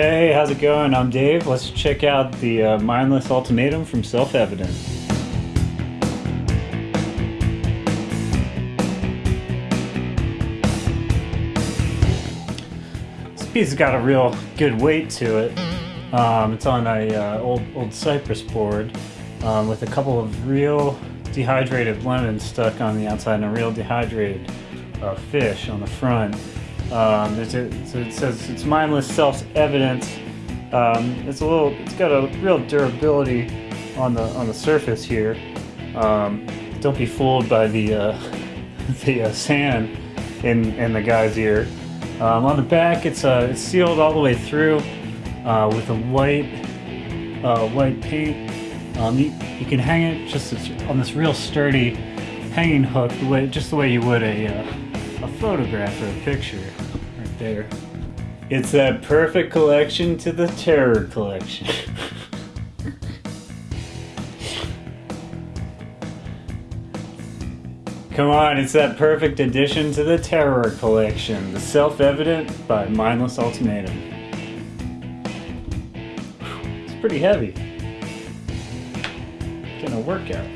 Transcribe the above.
Hey, how's it going? I'm Dave. Let's check out the uh, mindless ultimatum from Self Evident. This piece has got a real good weight to it. Um, it's on a uh, old old cypress board um, with a couple of real dehydrated lemons stuck on the outside and a real dehydrated uh, fish on the front. Um, it says it's mindless self-evident. Um, it's a little, it's got a real durability on the on the surface here. Um, don't be fooled by the uh, the uh, sand in in the guy's ear. Um, on the back, it's uh, it's sealed all the way through uh, with a white uh, white paint. Um, you, you can hang it just on this real sturdy hanging hook, the way just the way you would a uh, a photograph or a picture right there. It's that perfect collection to the terror collection. Come on, it's that perfect addition to the terror collection. The Self-Evident by Mindless Ultimatum. It's pretty heavy. Getting a workout.